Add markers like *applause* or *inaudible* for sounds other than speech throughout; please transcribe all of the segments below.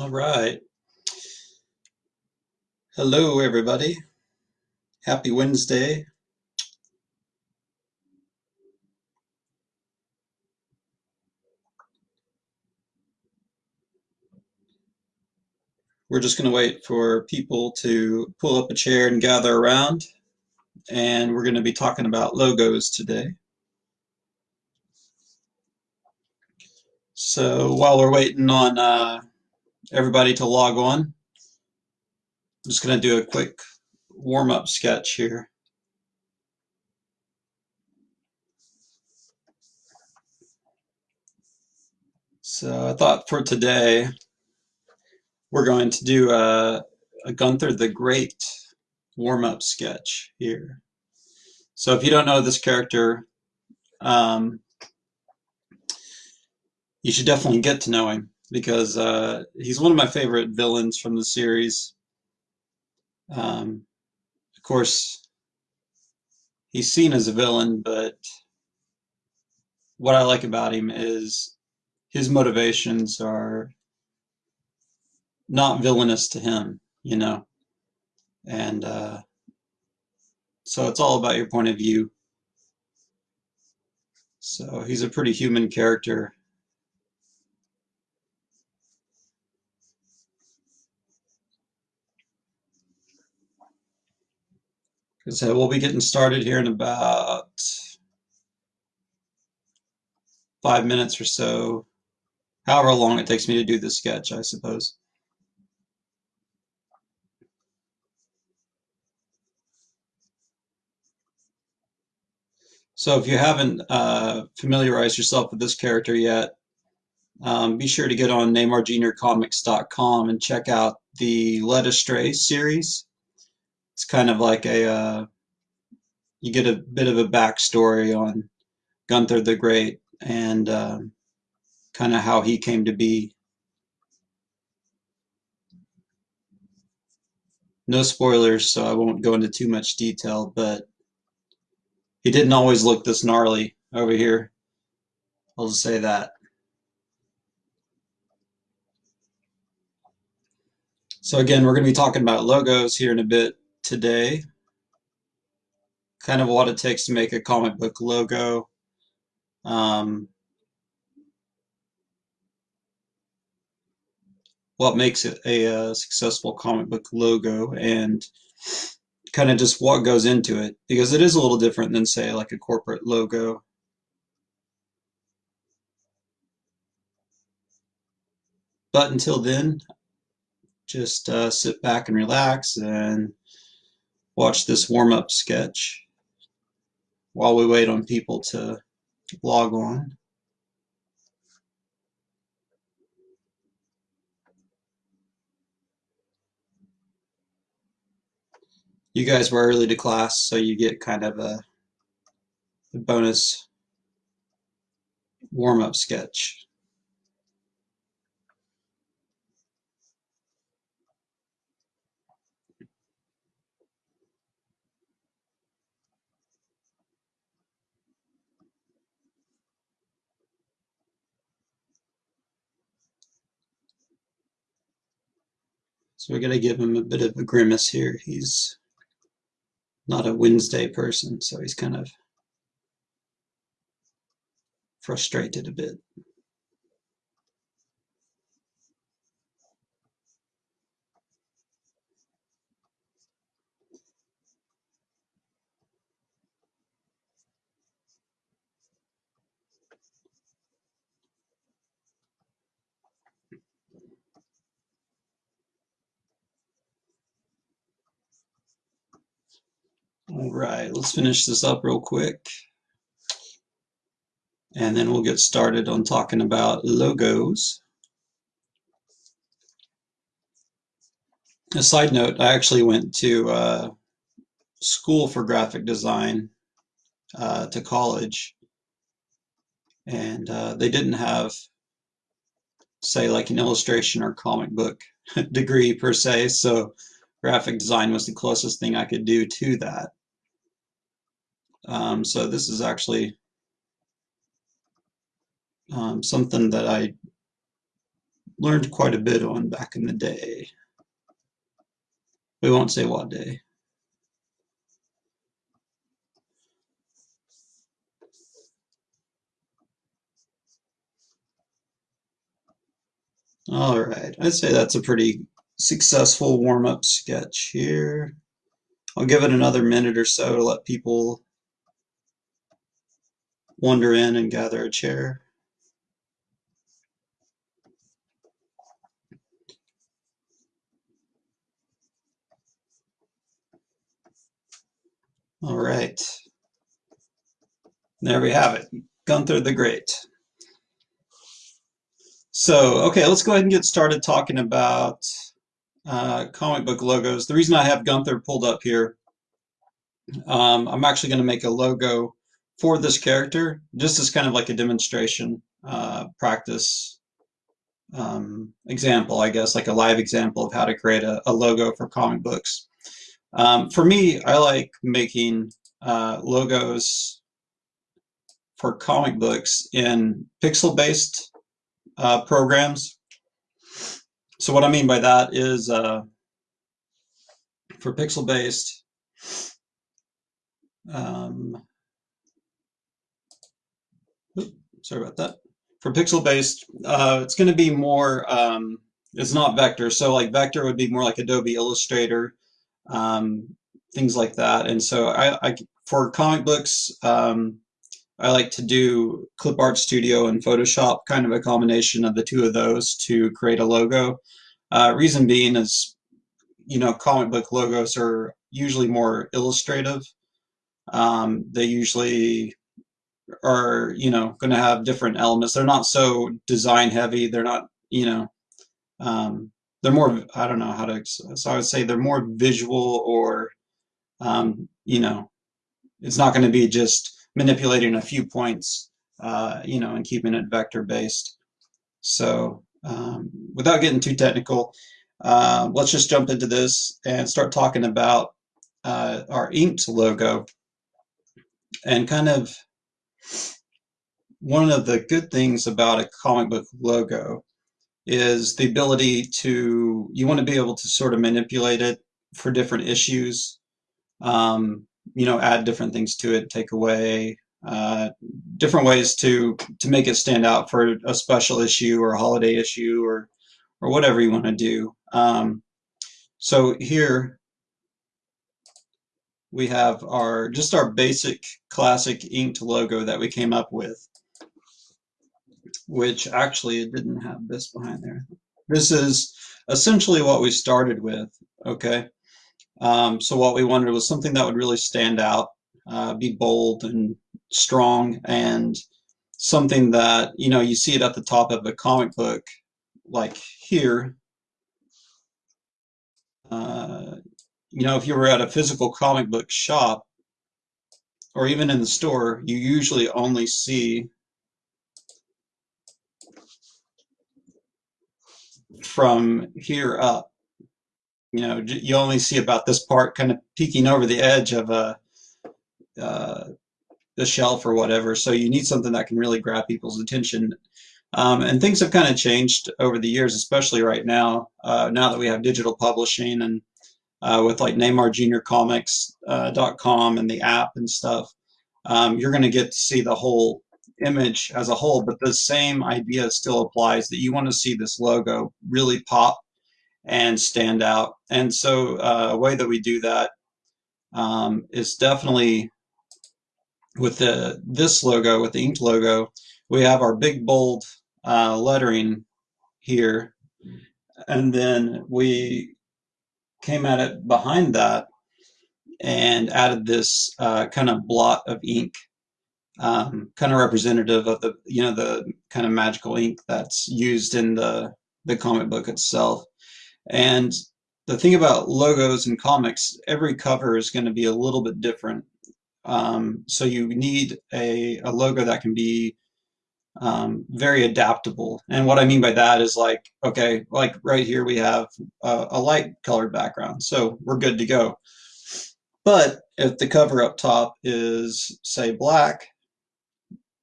All right. Hello, everybody. Happy Wednesday. We're just going to wait for people to pull up a chair and gather around, and we're going to be talking about logos today. So while we're waiting on uh, everybody to log on, I'm just going to do a quick warm-up sketch here. So I thought for today, we're going to do a, a Gunther the Great warm-up sketch here. So if you don't know this character, um, you should definitely get to know him because uh, he's one of my favorite villains from the series. Um, of course, he's seen as a villain, but what I like about him is his motivations are not villainous to him, you know. And uh, so it's all about your point of view. So he's a pretty human character. So we'll be getting started here in about five minutes or so, however long it takes me to do the sketch, I suppose. So if you haven't uh, familiarized yourself with this character yet, um, be sure to get on neymarjuniorcomics.com and check out the Led Astray series. It's kind of like a, uh, you get a bit of a backstory on Gunther the Great and um, kind of how he came to be. No spoilers, so I won't go into too much detail, but he didn't always look this gnarly over here. I'll just say that. So again, we're going to be talking about logos here in a bit today. Kind of what it takes to make a comic book logo. Um, what makes it a, a successful comic book logo and kind of just what goes into it because it is a little different than say like a corporate logo. But until then, just uh, sit back and relax and watch this warm-up sketch while we wait on people to log on. You guys were early to class, so you get kind of a, bonus warm-up sketch. So we're going to give him a bit of a grimace here. He's not a Wednesday person, so he's kind of frustrated a bit. All right, let's finish this up real quick. And then we'll get started on talking about logos. A side note, I actually went to uh, school for graphic design uh, to college. And uh, they didn't have, say, like an illustration or comic book *laughs* degree per se. So graphic design was the closest thing I could do to that. Um, so this is actually um, something that I learned quite a bit on back in the day. We won't say what day. All right, I'd say that's a pretty successful warm-up sketch here. I'll give it another minute or so to let people wander in and gather a chair. All right. There we have it. Gunther the Great. So, okay, let's go ahead and get started talking about uh, comic book logos. The reason I have Gunther pulled up here, um, I'm actually going to make a logo for this character, just as kind of like a demonstration uh, practice um, example, I guess, like a live example of how to create a, a logo for comic books. Um, for me, I like making uh, logos for comic books in pixel-based uh, programs. So what I mean by that is uh, for pixel based, um, sorry about that. For pixel based, uh, it's going to be more, um, it's not vector. So like vector would be more like Adobe Illustrator, um, things like that. And so I, I for comic books, um, I like to do Clip Art Studio and Photoshop, kind of a combination of the two of those to create a logo. Uh, reason being is, you know, comic book logos are usually more illustrative. Um, they usually are, you know, going to have different elements. They're not so design heavy. They're not, you know, um, they're more, I don't know how to, so I would say they're more visual or, um, you know, it's not going to be just manipulating a few points, uh, you know, and keeping it vector based. So um, without getting too technical, uh, let's just jump into this and start talking about uh, our inked logo. And kind of one of the good things about a comic book logo is the ability to, you want to be able to sort of manipulate it for different issues. Um, you know, add different things to it, take away, uh, different ways to to make it stand out for a special issue or a holiday issue or or whatever you want to do. Um, so here we have our just our basic classic inked logo that we came up with, which actually it didn't have this behind there. This is essentially what we started with, okay? Um, so what we wanted was something that would really stand out, uh, be bold and strong, and something that, you know, you see it at the top of a comic book, like here. Uh, you know, if you were at a physical comic book shop, or even in the store, you usually only see from here up you know, you only see about this part kind of peeking over the edge of a uh, the shelf or whatever. So you need something that can really grab people's attention. Um, and things have kind of changed over the years, especially right now. Uh, now that we have digital publishing and uh, with like NeymarJuniorComics.com uh, and the app and stuff, um, you're going to get to see the whole image as a whole. But the same idea still applies that you want to see this logo really pop and stand out. And so uh, a way that we do that um, is definitely with the this logo, with the inked logo, we have our big bold uh, lettering here. And then we came at it behind that and added this uh, kind of blot of ink, um, kind of representative of the, you know, the kind of magical ink that's used in the, the comic book itself. And the thing about logos and comics, every cover is going to be a little bit different. Um, so you need a, a logo that can be um, very adaptable. And what I mean by that is like, okay, like right here we have a, a light colored background, so we're good to go. But if the cover up top is say black,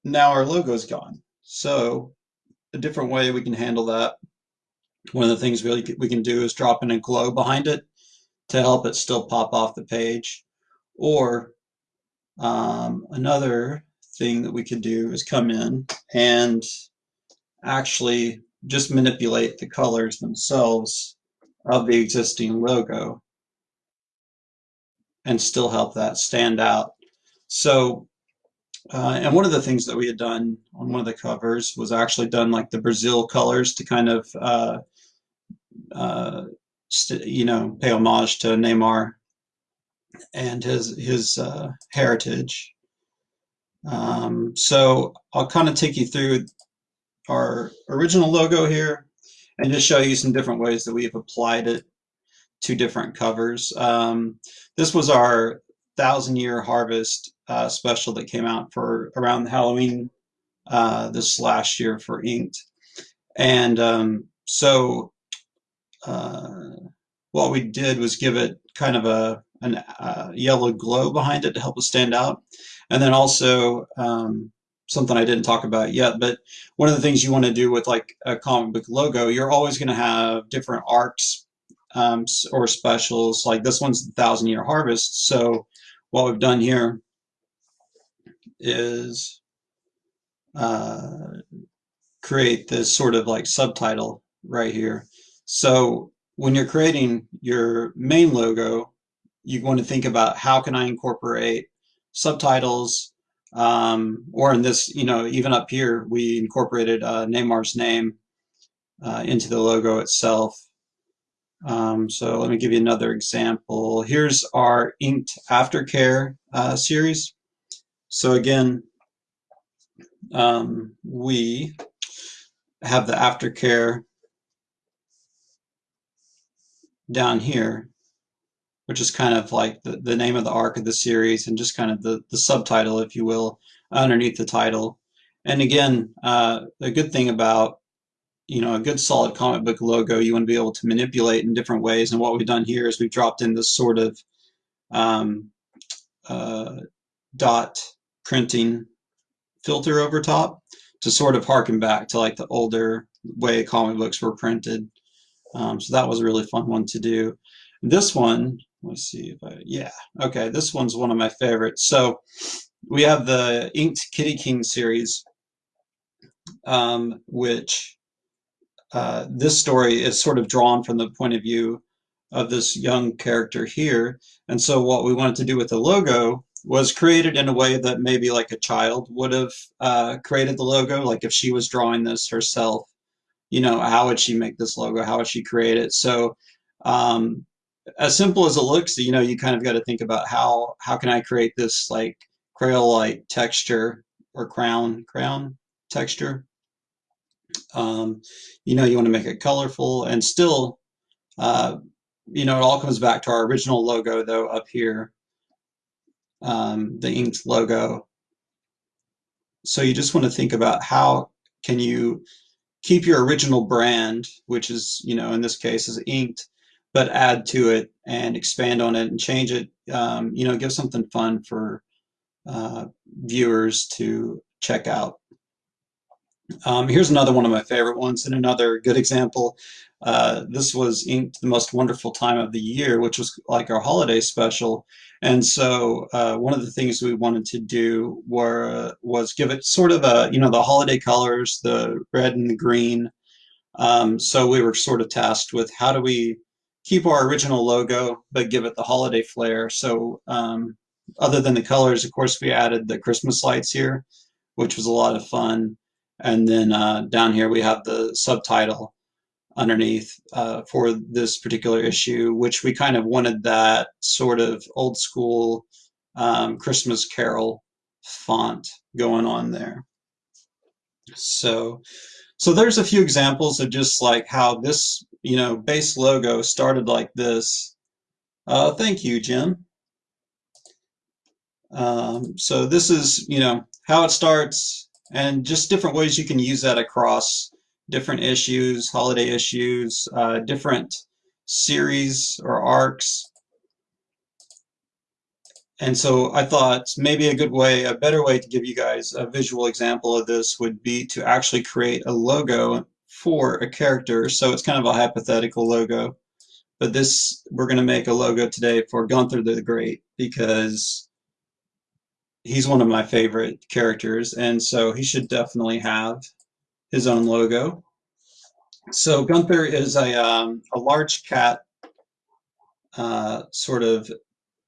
now our logo's gone. So a different way we can handle that One of the things we, we can do is drop in a glow behind it to help it still pop off the page. Or um, another thing that we could do is come in and actually just manipulate the colors themselves of the existing logo and still help that stand out. So, uh, and one of the things that we had done on one of the covers was actually done like the Brazil colors to kind of, uh, uh, you know, pay homage to Neymar and his his uh, heritage. Um, so I'll kind of take you through our original logo here and just show you some different ways that we've applied it to different covers. Um, this was our thousand year harvest uh, special that came out for around Halloween uh, this last year for Inked. And um, so uh, what we did was give it kind of a an uh, yellow glow behind it to help it stand out. And then also um, something I didn't talk about yet, but one of the things you want to do with like a comic book logo, you're always going to have different arcs um, or specials. Like this one's the Thousand Year Harvest. So what we've done here is uh, create this sort of like subtitle right here. So when you're creating your main logo, you want to think about how can I incorporate subtitles, um, or in this, you know, even up here, we incorporated uh, Neymar's name uh, into the logo itself. Um, so let me give you another example. Here's our Inked Aftercare uh, series. So again, um, we have the aftercare down here which is kind of like the, the name of the arc of the series and just kind of the, the subtitle, if you will, underneath the title. And again, uh, a good thing about you know a good solid comic book logo you want to be able to manipulate in different ways. And what we've done here is we've dropped in this sort of um, uh, dot printing filter over top to sort of harken back to like the older way comic books were printed. Um, so that was a really fun one to do. This one Let's see if I, yeah, okay, this one's one of my favorites. So we have the Inked Kitty King series, um, which uh, this story is sort of drawn from the point of view of this young character here. And so what we wanted to do with the logo was created in a way that maybe like a child would have uh, created the logo, like if she was drawing this herself, you know, how would she make this logo? How would she create it? So um, as simple as it looks, you know, you kind of got to think about how how can I create this like Crayola-like texture or crown crown texture. Um, you know, you want to make it colorful and still, uh, you know, it all comes back to our original logo though up here, um, the inked logo. So you just want to think about how can you keep your original brand, which is, you know, in this case is inked, but add to it and expand on it and change it. Um, you know, give something fun for uh, viewers to check out. Um, here's another one of my favorite ones and another good example. Uh, this was inked the most wonderful time of the year, which was like our holiday special. And so uh, one of the things we wanted to do were was give it sort of a, you know, the holiday colors, the red and the green. Um, so we were sort of tasked with how do we keep our original logo, but give it the holiday flair. So um, other than the colors, of course, we added the Christmas lights here, which was a lot of fun. And then uh, down here we have the subtitle underneath uh, for this particular issue, which we kind of wanted that sort of old school um, Christmas Carol font going on there. So, so there's a few examples of just like how this you know, base logo started like this. Uh, thank you, Jim. Um, so this is, you know, how it starts and just different ways you can use that across different issues, holiday issues, uh, different series or arcs. And so I thought maybe a good way, a better way to give you guys a visual example of this would be to actually create a logo for a character, so it's kind of a hypothetical logo. But this, we're going to make a logo today for Gunther the Great because he's one of my favorite characters, and so he should definitely have his own logo. So Gunther is a, um, a large cat uh, sort of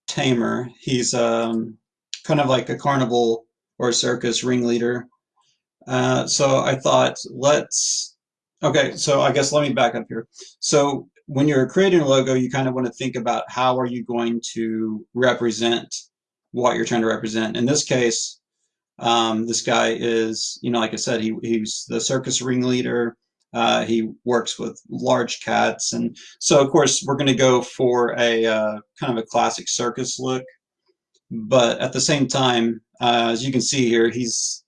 tamer. He's um, kind of like a carnival or circus ringleader. Uh, so I thought, let's, okay, so I guess let me back up here. So when you're creating a logo, you kind of want to think about how are you going to represent what you're trying to represent. In this case, um, this guy is, you know, like I said, he, he's the circus ringleader. Uh, he works with large cats. And so, of course, we're going to go for a uh, kind of a classic circus look. But at the same time, uh, as you can see here, he's,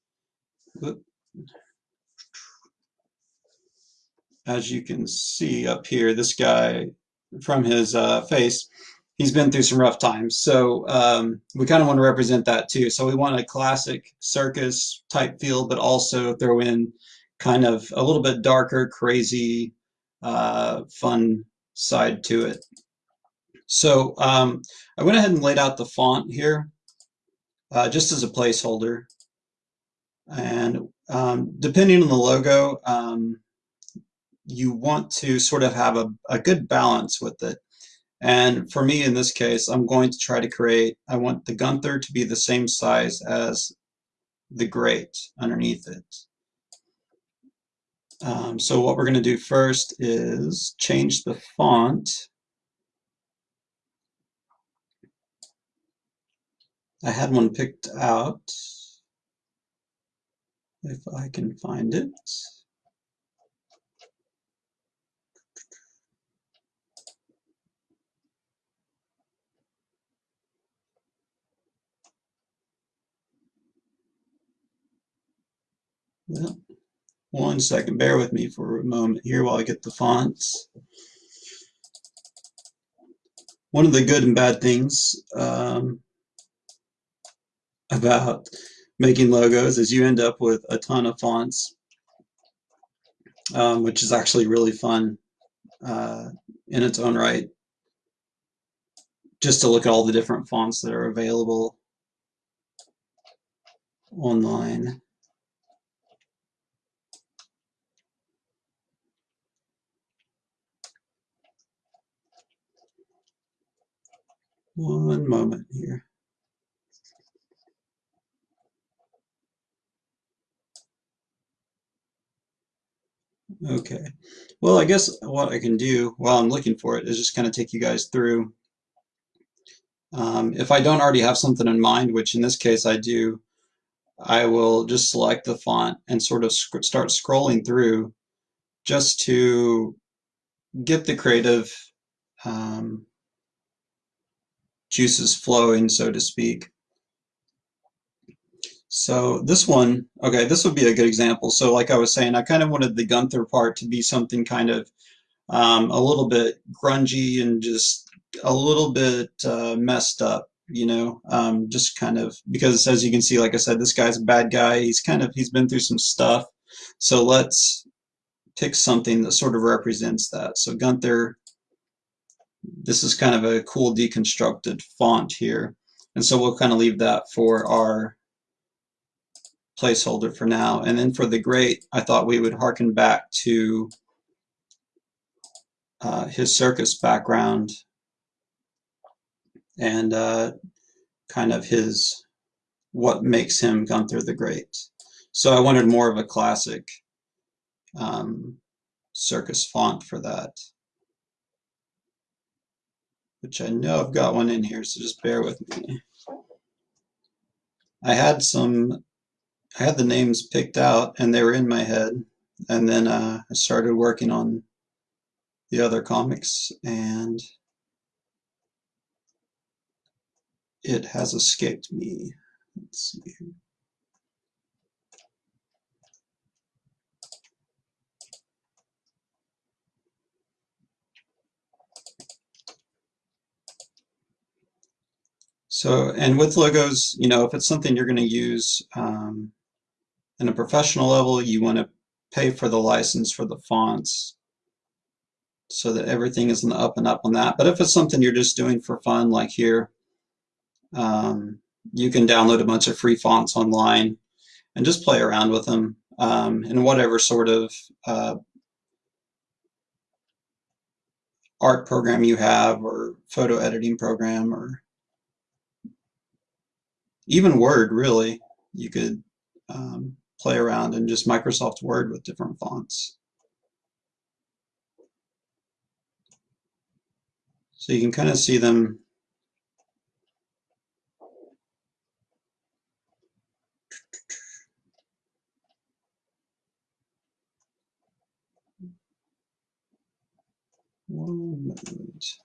as you can see up here, this guy from his uh, face, he's been through some rough times. So um, we kind of want to represent that too. So we want a classic circus type feel, but also throw in kind of a little bit darker, crazy, uh, fun side to it. So um, I went ahead and laid out the font here uh, just as a placeholder. And um, depending on the logo, um, you want to sort of have a, a good balance with it. And for me, in this case, I'm going to try to create, I want the Gunther to be the same size as the Great underneath it. Um, so what we're going to do first is change the font. I had one picked out, if I can find it. Well, one second, bear with me for a moment here while I get the fonts. One of the good and bad things um, about making logos is you end up with a ton of fonts, um, which is actually really fun uh, in its own right. Just to look at all the different fonts that are available online. One moment here. Okay. Well, I guess what I can do while I'm looking for it is just kind of take you guys through. Um, if I don't already have something in mind, which in this case I do, I will just select the font and sort of sc start scrolling through just to get the creative um, juices flowing, so to speak. So this one, okay, this would be a good example. So like I was saying, I kind of wanted the Gunther part to be something kind of um, a little bit grungy and just a little bit uh, messed up, you know, um, just kind of, because as you can see, like I said, this guy's a bad guy. He's kind of, he's been through some stuff. So let's pick something that sort of represents that. So Gunther this is kind of a cool deconstructed font here. And so we'll kind of leave that for our placeholder for now. And then for the great, I thought we would harken back to uh, his circus background and uh, kind of his, what makes him Gunther the Great. So I wanted more of a classic um, circus font for that which I know I've got one in here, so just bear with me. I had some, I had the names picked out and they were in my head. And then uh, I started working on the other comics and it has escaped me. Let's see. So, and with logos, you know, if it's something you're going to use um, in a professional level, you want to pay for the license for the fonts so that everything is in the up and up on that. But if it's something you're just doing for fun, like here, um, you can download a bunch of free fonts online and just play around with them um, in whatever sort of uh, art program you have or photo editing program or even Word really. You could um, play around in just Microsoft Word with different fonts. So you can kind of see them.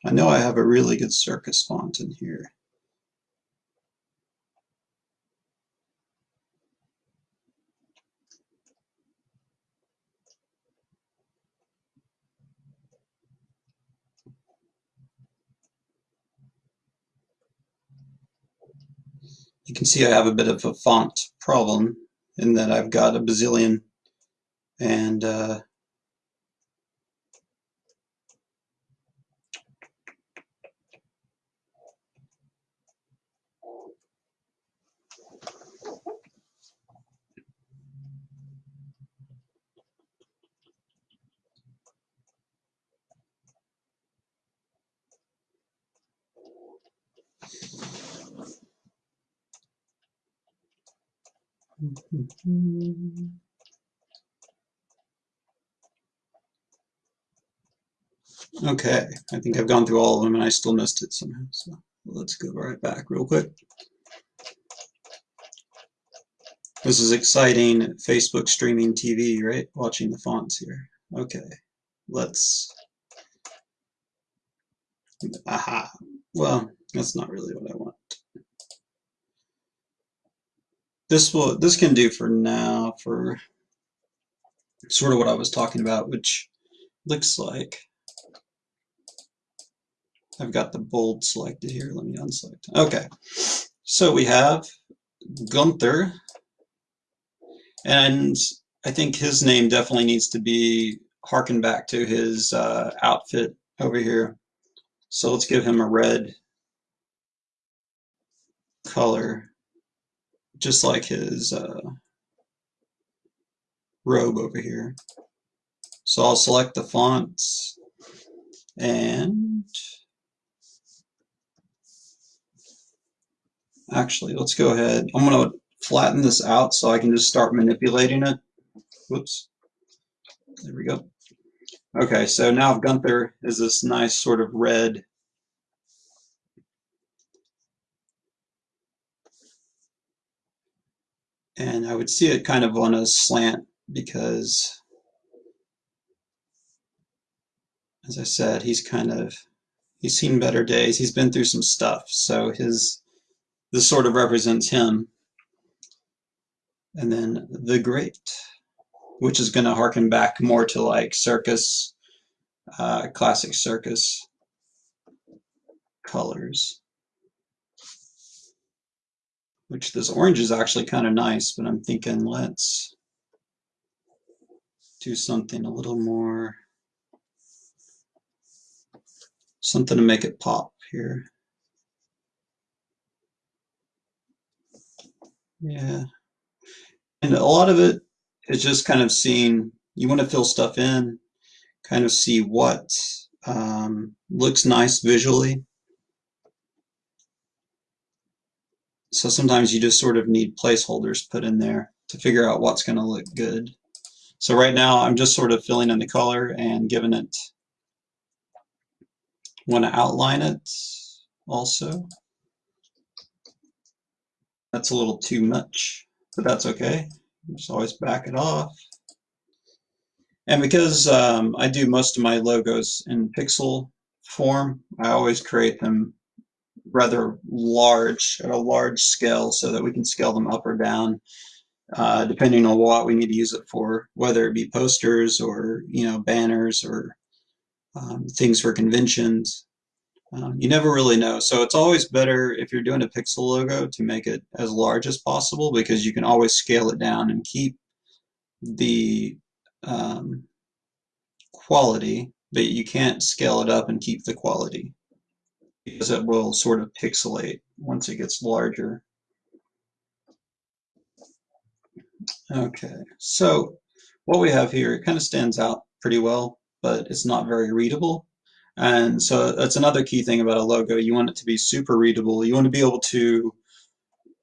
I know I have a really good circus font in here. You can see I have a bit of a font problem in that I've got a bazillion and uh, Mm-hmm. Okay, I think I've gone through all of them and I still missed it somehow. So let's go right back real quick. This is exciting Facebook streaming TV, right? Watching the fonts here. Okay, let's. Aha. Well, that's not really what I want. This will this can do for now for sort of what I was talking about, which looks like I've got the bold selected here. Let me unselect. Okay, so we have Gunther, and I think his name definitely needs to be harkened back to his uh, outfit over here. So let's give him a red color just like his uh, robe over here. So I'll select the fonts and actually let's go ahead. I'm going to flatten this out so I can just start manipulating it. Whoops. There we go. Okay, so now Gunther is this nice sort of red and I would see it kind of on a slant because as I said he's kind of he's seen better days. He's been through some stuff. So his this sort of represents him. And then the great which is going to harken back more to like circus uh, classic circus colors which this orange is actually kind of nice, but I'm thinking let's do something a little more, something to make it pop here. Yeah. And a lot of it is just kind of seeing, you want to fill stuff in, kind of see what um, looks nice visually So sometimes you just sort of need placeholders put in there to figure out what's going to look good. So right now I'm just sort of filling in the color and giving it, want to outline it also. That's a little too much, but that's okay. Just always back it off. And because um, I do most of my logos in pixel form, I always create them rather large, at a large scale, so that we can scale them up or down, uh, depending on what we need to use it for, whether it be posters or you know banners or um, things for conventions. Um, you never really know. So it's always better if you're doing a pixel logo to make it as large as possible because you can always scale it down and keep the um, quality, but you can't scale it up and keep the quality because it will sort of pixelate once it gets larger. Okay, so what we have here, it kind of stands out pretty well, but it's not very readable. And so that's another key thing about a logo. You want it to be super readable. You want to be able to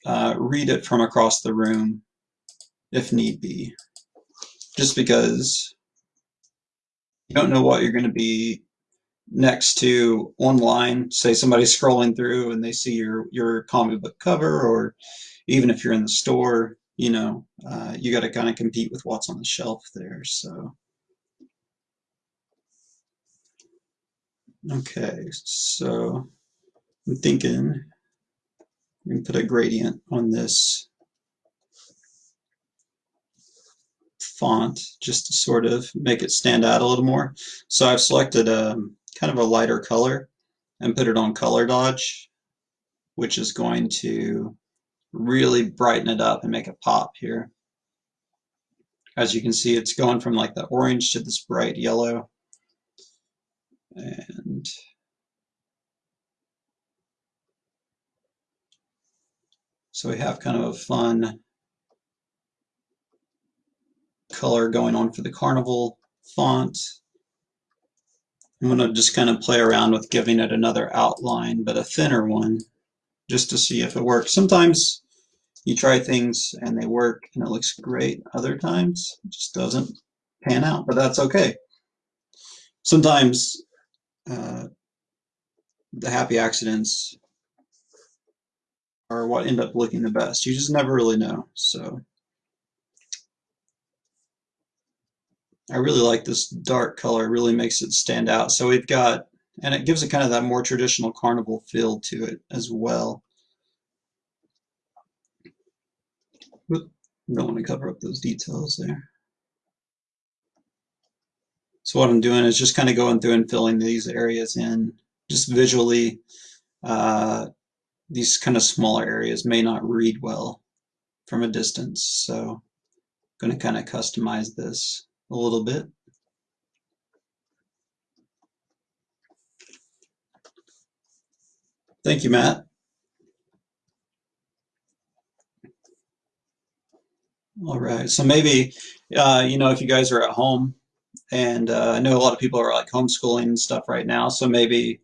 uh, read it from across the room if need be. Just because you don't know what you're going to be next to online. Say somebody's scrolling through and they see your, your comic book cover, or even if you're in the store, you know, uh, you got to kind of compete with what's on the shelf there. So, okay, so I'm thinking we can put a gradient on this font just to sort of make it stand out a little more. So I've selected um, kind of a lighter color and put it on color dodge, which is going to really brighten it up and make it pop here. As you can see, it's going from like the orange to this bright yellow. And so we have kind of a fun color going on for the carnival font. I'm going to just kind of play around with giving it another outline, but a thinner one just to see if it works. Sometimes you try things and they work and it looks great. Other times it just doesn't pan out, but that's okay. Sometimes uh, the happy accidents are what end up looking the best. You just never really know. So I really like this dark color. It really makes it stand out. So we've got and it gives it kind of that more traditional carnival feel to it as well. Don't want to cover up those details there. So what I'm doing is just kind of going through and filling these areas in just visually. Uh, these kind of smaller areas may not read well from a distance. So I'm going to kind of customize this a little bit. Thank you, Matt. All right, so maybe, uh, you know, if you guys are at home, and uh, I know a lot of people are like homeschooling and stuff right now, so maybe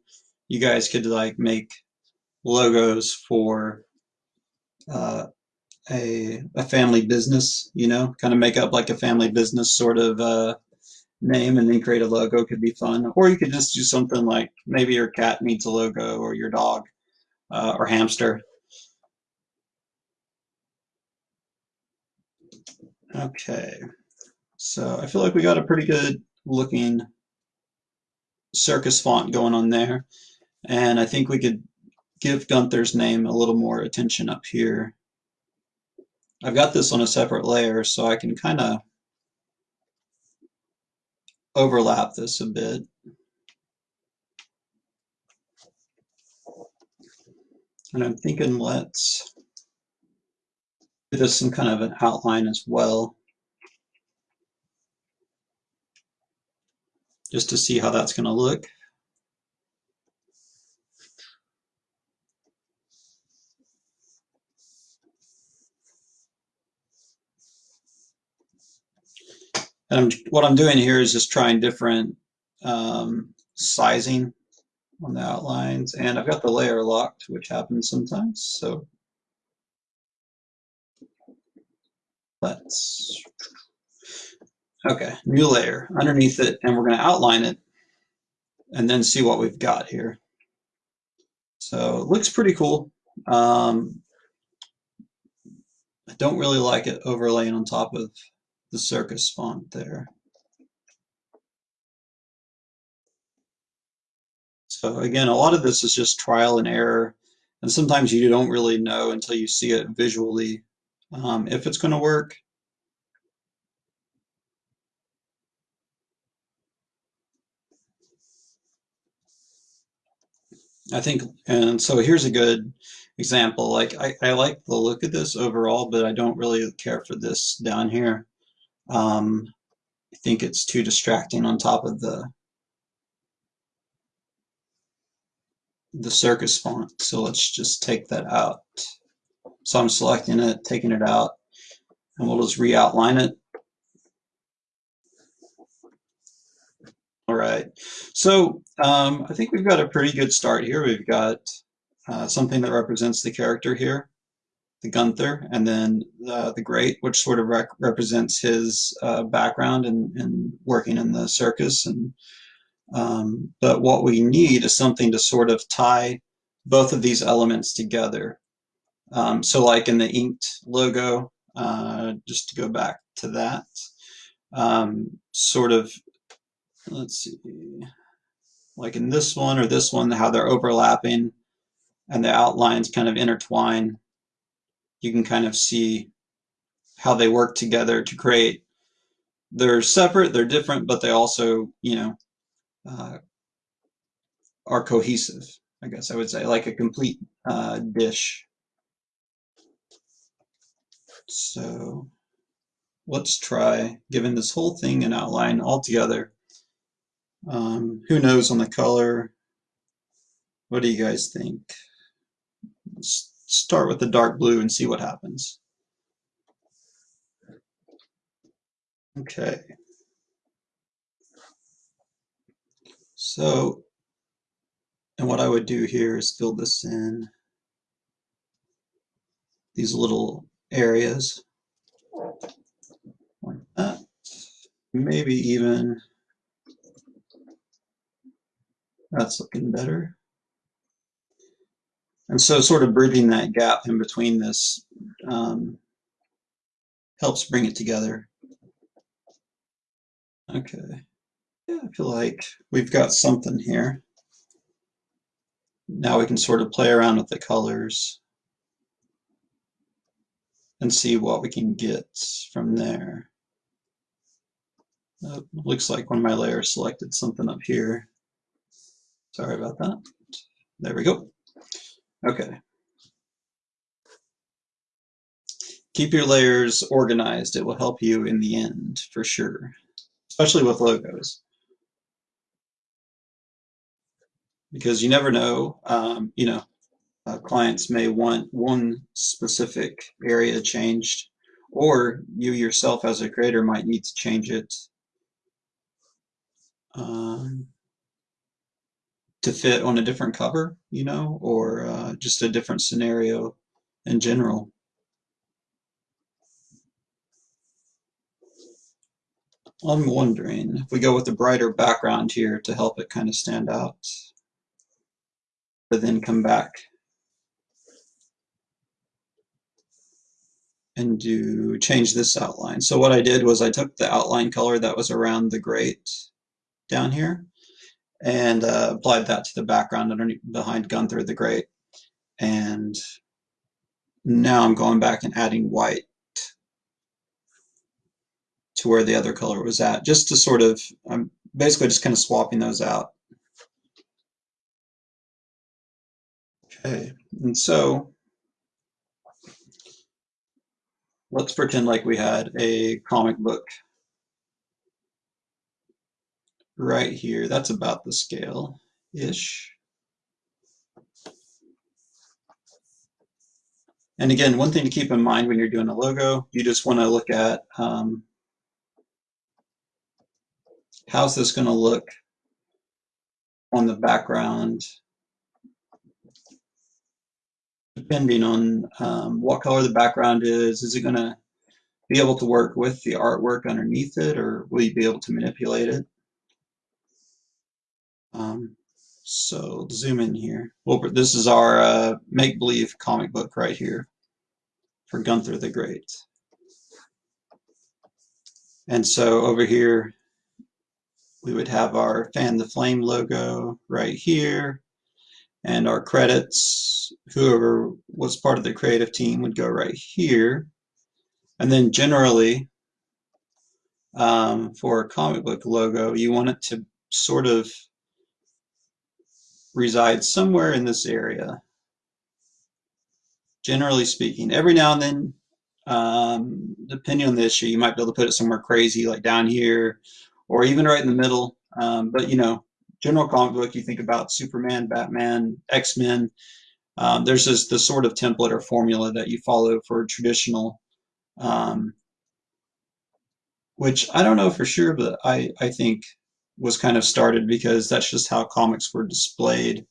you guys could like make logos for uh, a, a family business, you know, kind of make up like a family business sort of uh, name and then create a logo could be fun. Or you could just do something like maybe your cat needs a logo or your dog uh, or hamster. Okay, so I feel like we got a pretty good looking circus font going on there. And I think we could give Gunther's name a little more attention up here. I've got this on a separate layer so I can kind of overlap this a bit. And I'm thinking let's give this some kind of an outline as well. Just to see how that's going to look. And I'm, what I'm doing here is just trying different um, sizing on the outlines. And I've got the layer locked, which happens sometimes. So let's, okay, new layer underneath it. And we're going to outline it and then see what we've got here. So it looks pretty cool. Um, I don't really like it overlaying on top of the circus font there. So again, a lot of this is just trial and error. And sometimes you don't really know until you see it visually um, if it's going to work. I think, and so here's a good example. Like I, I like the look of this overall, but I don't really care for this down here. Um, I think it's too distracting on top of the the circus font. So let's just take that out. So I'm selecting it, taking it out, and we'll just re-outline it. All right, so um, I think we've got a pretty good start here. We've got uh, something that represents the character here, the Gunther, and then the Great, which sort of rec represents his uh, background and in, in working in the circus. And um, But what we need is something to sort of tie both of these elements together. Um, so like in the inked logo, uh, just to go back to that, um, sort of, let's see, like in this one or this one, how they're overlapping and the outlines kind of intertwine. You can kind of see how they work together to create. They're separate, they're different, but they also, you know, uh, are cohesive, I guess I would say, like a complete uh, dish. So let's try giving this whole thing an outline altogether. Um, who knows on the color? What do you guys think? Let's start with the dark blue and see what happens. Okay. So, and what I would do here is fill this in these little areas like that. Maybe even that's looking better. And so sort of bridging that gap in between this um, helps bring it together. Okay. Yeah, I feel like we've got something here. Now we can sort of play around with the colors and see what we can get from there. Uh, looks like one of my layers selected something up here. Sorry about that. There we go. Okay. Keep your layers organized. It will help you in the end for sure, especially with logos. Because you never know, um, you know, uh, clients may want one specific area changed, or you yourself as a creator might need to change it um, to fit on a different cover, you know, or uh, just a different scenario in general. I'm wondering if we go with a brighter background here to help it kind of stand out, but then come back and do change this outline. So what I did was I took the outline color that was around the Great down here and uh, applied that to the background underneath behind Gunther the Great. And now I'm going back and adding white to where the other color was at, just to sort of, I'm basically just kind of swapping those out. Okay, and so let's pretend like we had a comic book right here. That's about the scale-ish. And again, one thing to keep in mind when you're doing a logo, you just want to look at um, how's this going to look on the background depending on um, what color the background is, is it going to be able to work with the artwork underneath it or will you be able to manipulate it? Um, so zoom in here. Well, this is our uh, make-believe comic book right here for Gunther the Great. And so over here, we would have our Fan the Flame logo right here and our credits, whoever was part of the creative team would go right here. And then generally, um, for a comic book logo, you want it to sort of reside somewhere in this area. Generally speaking, every now and then Um, depending on the issue, you might be able to put it somewhere crazy, like down here, or even right in the middle. Um, but you know, general comic book, you think about Superman, Batman, X Men. Um, there's this the sort of template or formula that you follow for traditional, um, which I don't know for sure, but I I think was kind of started because that's just how comics were displayed.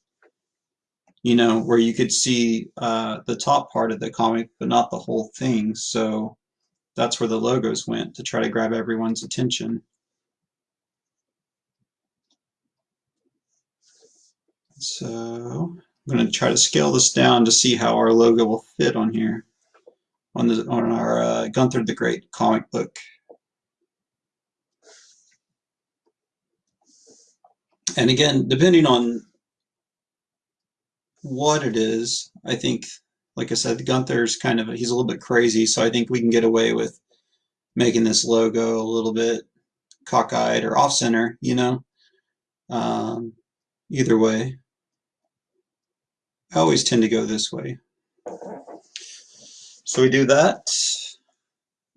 You know, where you could see uh, the top part of the comic, but not the whole thing. So that's where the logos went to try to grab everyone's attention. So I'm going to try to scale this down to see how our logo will fit on here on the on our uh, Gunther the Great comic book. And again, depending on what it is, I think, like I said, Gunther's kind of, he's a little bit crazy, so I think we can get away with making this logo a little bit cockeyed or off-center, you know? Um, either way. I always tend to go this way. So we do that,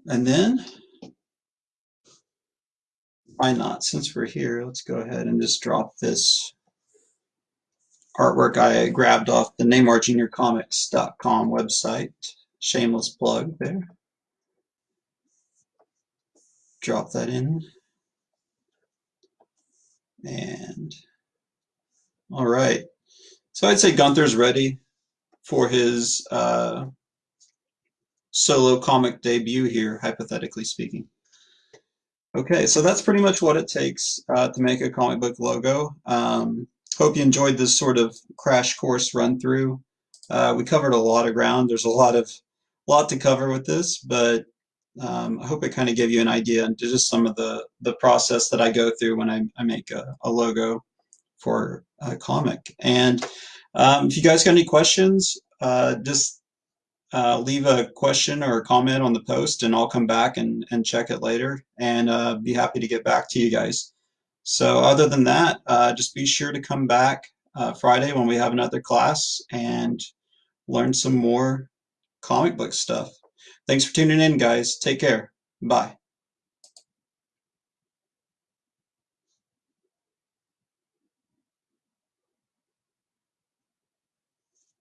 and then why not? Since we're here, let's go ahead and just drop this artwork I grabbed off the NeymarJr.comics.com website. Shameless plug there. Drop that in. And all right. So I'd say Gunther's ready for his uh, solo comic debut here, hypothetically speaking. Okay, so that's pretty much what it takes uh, to make a comic book logo. Um, hope you enjoyed this sort of crash course run through. Uh, we covered a lot of ground. There's a lot of lot to cover with this, but um, I hope it kind of gave you an idea into just some of the the process that I go through when I, I make a, a logo for a comic. And um, if you guys got any questions, uh, just uh, leave a question or a comment on the post and I'll come back and, and check it later and uh, be happy to get back to you guys. So other than that, uh, just be sure to come back uh, Friday when we have another class and learn some more comic book stuff. Thanks for tuning in, guys. Take care. Bye.